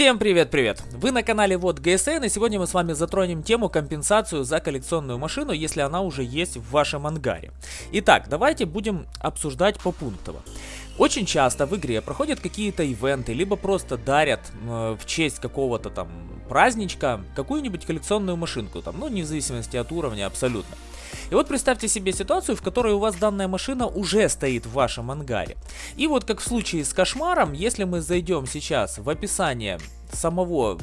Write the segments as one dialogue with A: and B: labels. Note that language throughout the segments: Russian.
A: Всем привет-привет! Вы на канале Вот ГСН и сегодня мы с вами затронем тему компенсацию за коллекционную машину, если она уже есть в вашем ангаре. Итак, давайте будем обсуждать попунктово. Очень часто в игре проходят какие-то ивенты, либо просто дарят э, в честь какого-то там праздничка какую-нибудь коллекционную машинку, там, ну, не в зависимости от уровня абсолютно. И вот представьте себе ситуацию, в которой у вас данная машина уже стоит в вашем ангаре. И вот как в случае с кошмаром, если мы зайдем сейчас в описание самого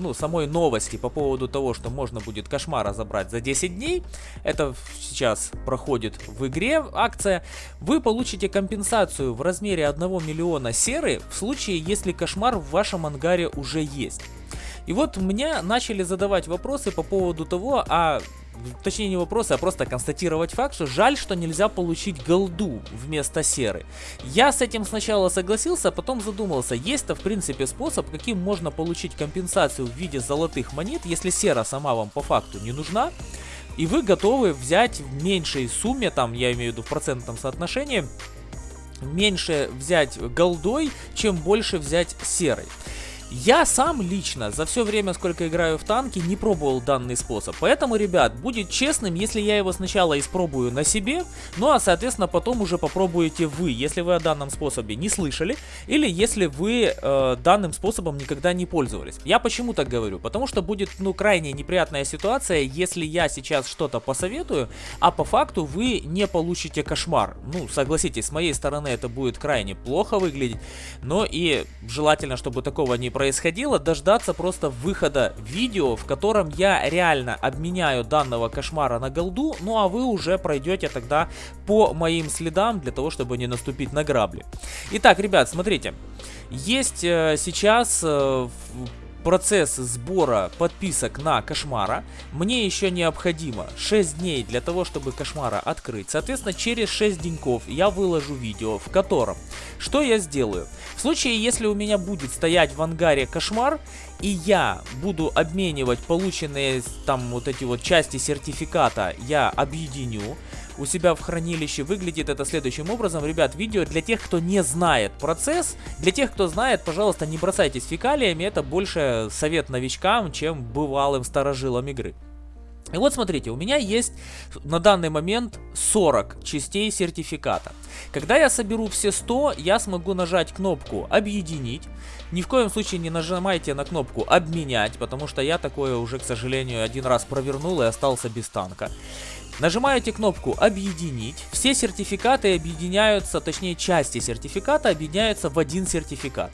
A: ну, самой новости по поводу того, что можно будет кошмара забрать за 10 дней, это сейчас проходит в игре акция, вы получите компенсацию в размере 1 миллиона серы в случае, если кошмар в вашем ангаре уже есть. И вот мне начали задавать вопросы по поводу того, а точнее не вопросы, а просто констатировать факт, что жаль, что нельзя получить голду вместо серы. Я с этим сначала согласился, а потом задумался, есть-то в принципе способ, каким можно получить компенсацию в виде золотых монет, если сера сама вам по факту не нужна, и вы готовы взять в меньшей сумме, там я имею в виду в процентном соотношении, меньше взять голдой, чем больше взять серой. Я сам лично за все время, сколько играю в танки, не пробовал данный способ. Поэтому, ребят, будет честным, если я его сначала испробую на себе, ну а, соответственно, потом уже попробуете вы, если вы о данном способе не слышали, или если вы э, данным способом никогда не пользовались. Я почему так говорю? Потому что будет, ну, крайне неприятная ситуация, если я сейчас что-то посоветую, а по факту вы не получите кошмар. Ну, согласитесь, с моей стороны это будет крайне плохо выглядеть, но и желательно, чтобы такого не произошло происходило, дождаться просто выхода видео, в котором я реально обменяю данного кошмара на голду, ну а вы уже пройдете тогда по моим следам для того, чтобы не наступить на грабли. Итак, ребят, смотрите, есть э, сейчас э, процесс сбора подписок на Кошмара. Мне еще необходимо 6 дней для того, чтобы Кошмара открыть. Соответственно, через 6 деньков я выложу видео, в котором что я сделаю. В случае, если у меня будет стоять в ангаре Кошмар, и я буду обменивать полученные там вот эти вот части сертификата, я объединю у себя в хранилище. Выглядит это следующим образом. Ребят, видео для тех, кто не знает процесс. Для тех, кто знает, пожалуйста, не бросайтесь фекалиями. Это больше совет новичкам, чем бывалым старожилам игры. И вот смотрите, у меня есть на данный момент 40 частей сертификата. Когда я соберу все 100, я смогу нажать кнопку «Объединить». Ни в коем случае не нажимайте на кнопку «Обменять», потому что я такое уже, к сожалению, один раз провернул и остался без танка. Нажимаете кнопку «Объединить». Все сертификаты объединяются, точнее части сертификата объединяются в один сертификат.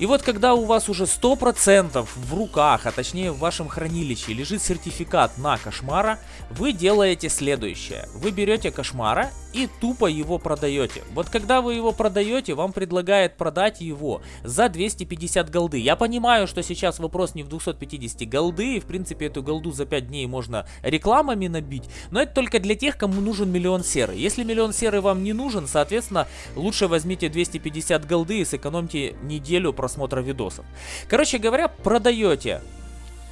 A: И вот когда у вас уже 100% в руках, а точнее в вашем хранилище лежит сертификат на кошмара, вы делаете следующее. Вы берете кошмара и тупо его продаете. Вот когда вы его продаете, вам предлагает продать его за 250 голды. Я понимаю, что сейчас вопрос не в 250 голды, и в принципе эту голду за 5 дней можно рекламами набить, но это только для тех, кому нужен миллион серы. Если миллион серы вам не нужен, соответственно, лучше возьмите 250 голды и сэкономьте неделю просмотра просмотра видосов. Короче говоря, продаете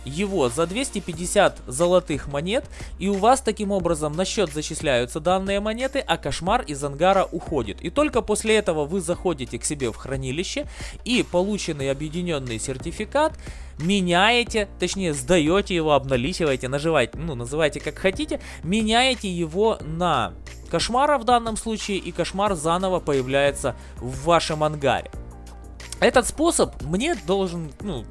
A: его за 250 золотых монет, и у вас таким образом на счет зачисляются данные монеты, а кошмар из ангара уходит. И только после этого вы заходите к себе в хранилище и полученный объединенный сертификат меняете, точнее сдаете его, обналичиваете, наживаете, ну называйте как хотите, меняете его на кошмара в данном случае, и кошмар заново появляется в вашем ангаре. Этот способ мне должен, ну,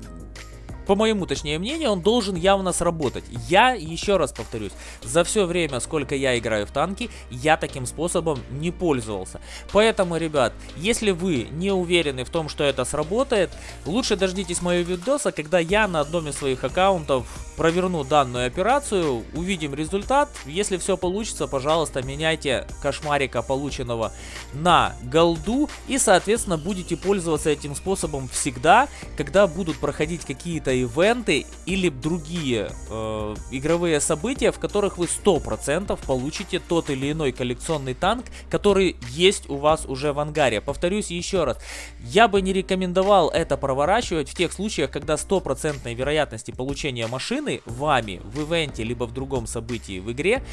A: по моему, точнее, мнению, он должен явно сработать. Я, еще раз повторюсь, за все время, сколько я играю в танки, я таким способом не пользовался. Поэтому, ребят, если вы не уверены в том, что это сработает, лучше дождитесь моего видоса, когда я на одном из своих аккаунтов проверну данную операцию, увидим результат. Если все получится, пожалуйста, меняйте кошмарика полученного на голду и, соответственно, будете пользоваться этим способом всегда, когда будут проходить какие-то ивенты или другие э, игровые события, в которых вы 100% получите тот или иной коллекционный танк, который есть у вас уже в ангаре. Повторюсь еще раз, я бы не рекомендовал это проворачивать в тех случаях, когда 100% вероятности получения машины вами в ивенте либо в другом событии в игре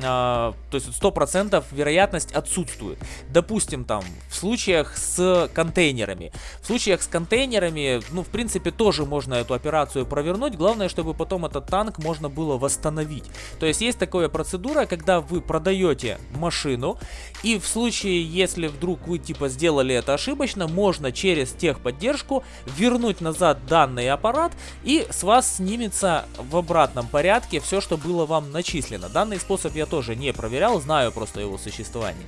A: то есть 100% вероятность отсутствует. Допустим, там, в случаях с контейнерами. В случаях с контейнерами, ну, в принципе, тоже можно эту операцию провернуть. Главное, чтобы потом этот танк можно было восстановить. То есть есть такая процедура, когда вы продаете машину, и в случае, если вдруг вы, типа, сделали это ошибочно, можно через техподдержку вернуть назад данный аппарат, и с вас снимется в обратном порядке все, что было вам начислено. Данный способ тоже не проверял, знаю просто его существование.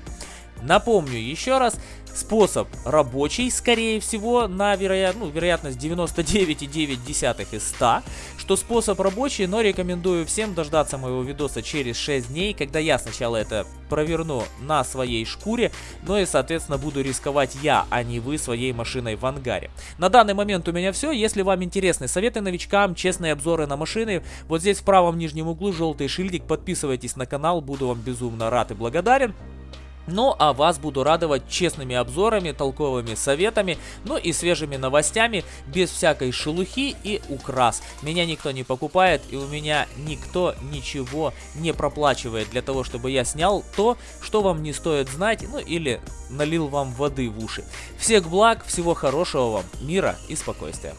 A: Напомню еще раз, способ рабочий, скорее всего, на вероят... ну, вероятность 99,9 из 100, что способ рабочий, но рекомендую всем дождаться моего видоса через 6 дней, когда я сначала это проверну на своей шкуре, но и, соответственно, буду рисковать я, а не вы своей машиной в ангаре. На данный момент у меня все. Если вам интересны советы новичкам, честные обзоры на машины, вот здесь в правом нижнем углу желтый шильдик, подписывайтесь на канал, буду вам безумно рад и благодарен. Ну, а вас буду радовать честными обзорами, толковыми советами, ну и свежими новостями, без всякой шелухи и украс. Меня никто не покупает, и у меня никто ничего не проплачивает для того, чтобы я снял то, что вам не стоит знать, ну или налил вам воды в уши. Всех благ, всего хорошего вам, мира и спокойствия.